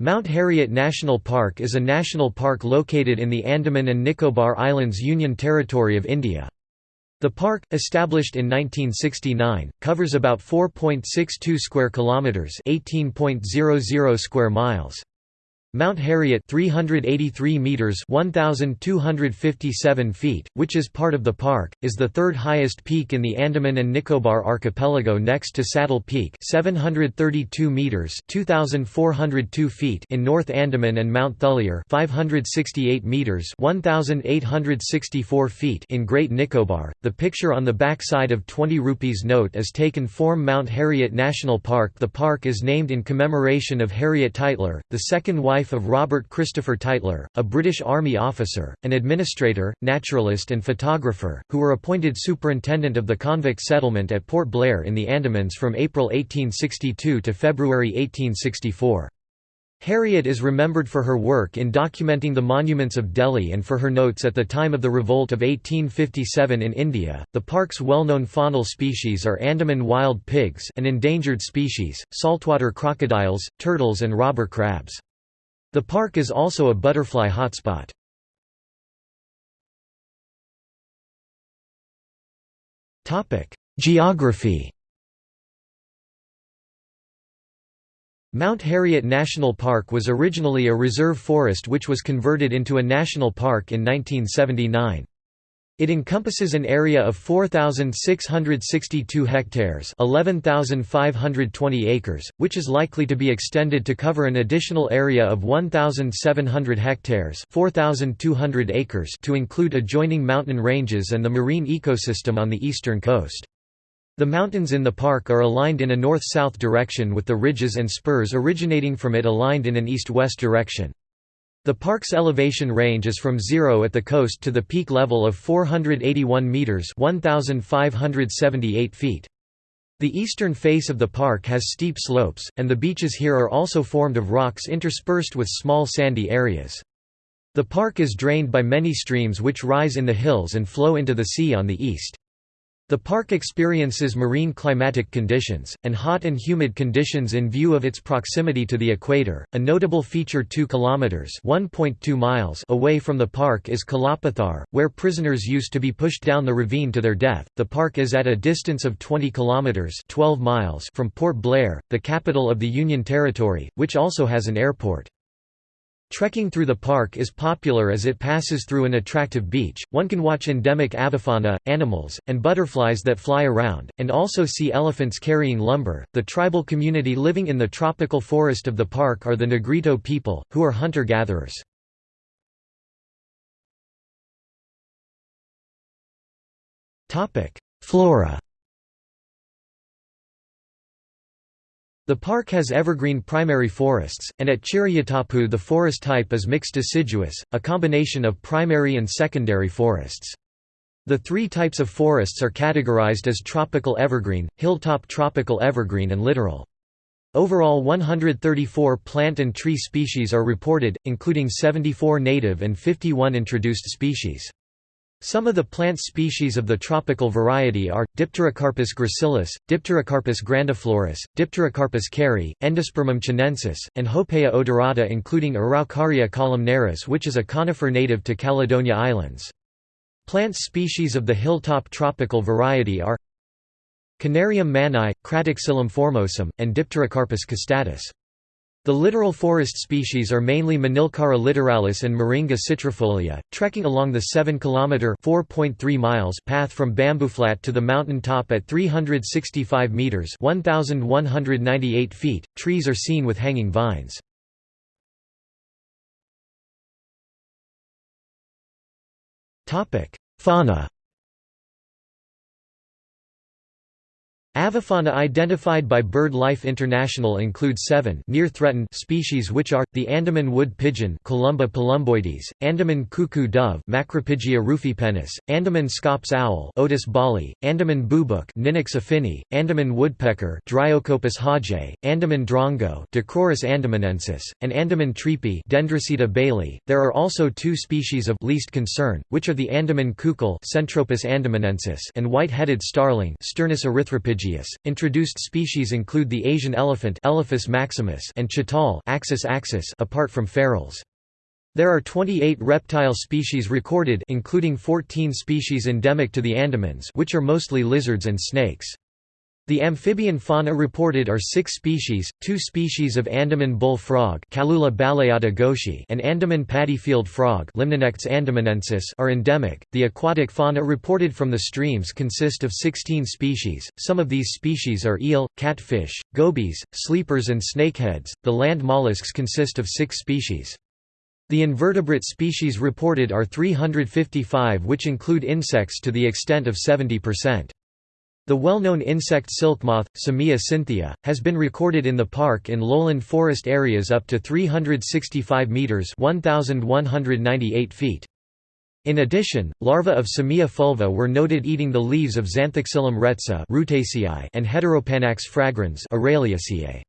Mount Harriet National Park is a national park located in the Andaman and Nicobar Islands Union Territory of India. The park, established in 1969, covers about 4.62 square kilometers, 18.00 square miles. Mount Harriet 383 meters 1257 feet which is part of the park is the third highest peak in the Andaman and Nicobar archipelago next to Saddle Peak 732 meters 2402 feet in North Andaman and Mount Thuillier 568 meters 1864 feet in Great Nicobar. The picture on the back side of 20 rupees note is taken from Mount Harriet National Park. The park is named in commemoration of Harriet Tytler the second wife of Robert Christopher Tytler, a British Army officer, an administrator, naturalist and photographer, who were appointed superintendent of the convict settlement at Port Blair in the Andamans from April 1862 to February 1864. Harriet is remembered for her work in documenting the monuments of Delhi and for her notes at the time of the revolt of 1857 in India. The park's well-known faunal species are Andaman wild pigs, an endangered species, saltwater crocodiles, turtles and robber crabs. The park is also a butterfly hotspot. Geography Mount Harriet National Park was originally a reserve forest which was converted into a national park in 1979. It encompasses an area of 4,662 hectares 11,520 acres, which is likely to be extended to cover an additional area of 1,700 hectares 4,200 acres to include adjoining mountain ranges and the marine ecosystem on the eastern coast. The mountains in the park are aligned in a north-south direction with the ridges and spurs originating from it aligned in an east-west direction. The park's elevation range is from zero at the coast to the peak level of 481 metres 1,578 feet. The eastern face of the park has steep slopes, and the beaches here are also formed of rocks interspersed with small sandy areas. The park is drained by many streams which rise in the hills and flow into the sea on the east. The park experiences marine climatic conditions, and hot and humid conditions in view of its proximity to the equator. A notable feature 2 kilometers (1.2 miles) away from the park is Kalapathar, where prisoners used to be pushed down the ravine to their death. The park is at a distance of 20 kilometers (12 miles) from Port Blair, the capital of the Union Territory, which also has an airport. Trekking through the park is popular as it passes through an attractive beach. One can watch endemic avifauna, animals, and butterflies that fly around, and also see elephants carrying lumber. The tribal community living in the tropical forest of the park are the Negrito people, who are hunter gatherers. Flora The park has evergreen primary forests, and at Chirayatapu the forest type is mixed deciduous, a combination of primary and secondary forests. The three types of forests are categorized as tropical evergreen, hilltop tropical evergreen and littoral. Overall 134 plant and tree species are reported, including 74 native and 51 introduced species. Some of the plant species of the tropical variety are, Dipterocarpus gracilis, Dipterocarpus grandiflorus, Dipterocarpus kerri, Endospermum chinensis, and Hopea odorata including Araucaria columnaris which is a conifer native to Caledonia Islands. Plant species of the hilltop tropical variety are Canarium manni, Cratoxylum formosum, and Dipterocarpus costatus. The littoral forest species are mainly Manilkara littoralis and Morinda citrifolia. Trekking along the 7 km (4.3 miles) path from Bambooflat to the mountain top at 365 meters (1198 feet), trees are seen with hanging vines. Topic: Fauna Avifauna identified by BirdLife International include seven near-threatened species which are, the Andaman wood pigeon Columba palumboides, Andaman cuckoo dove Macropygia rufipennis, Andaman scops owl Otus balli, Andaman boobook Ninox affini, Andaman woodpecker Dryocopus hodgei, Andaman drongo Dicrurus andamanensis, and Andaman treepie Dendrocitta bayleyi. There are also two species of least concern, which are the Andaman coucal Centropus andamanensis and white-headed starling Sturnus erythropygia Monoecious. Introduced species include the Asian elephant Elephas maximus and chital Axis axis apart from ferals. There are 28 reptile species recorded including 14 species endemic to the Andamans which are mostly lizards and snakes. The amphibian fauna reported are six species, two species of Andaman bull frog and Andaman paddyfield frog are endemic. The aquatic fauna reported from the streams consist of 16 species, some of these species are eel, catfish, gobies, sleepers and snakeheads, the land mollusks consist of six species. The invertebrate species reported are 355 which include insects to the extent of 70%. The well-known insect silkmoth, Samia cynthia, has been recorded in the park in lowland forest areas up to 365 meters (1198 feet). In addition, larvae of Samia fulva were noted eating the leaves of Zanthoxylum rhetsa and Heteropanax fragrans Araliaceae.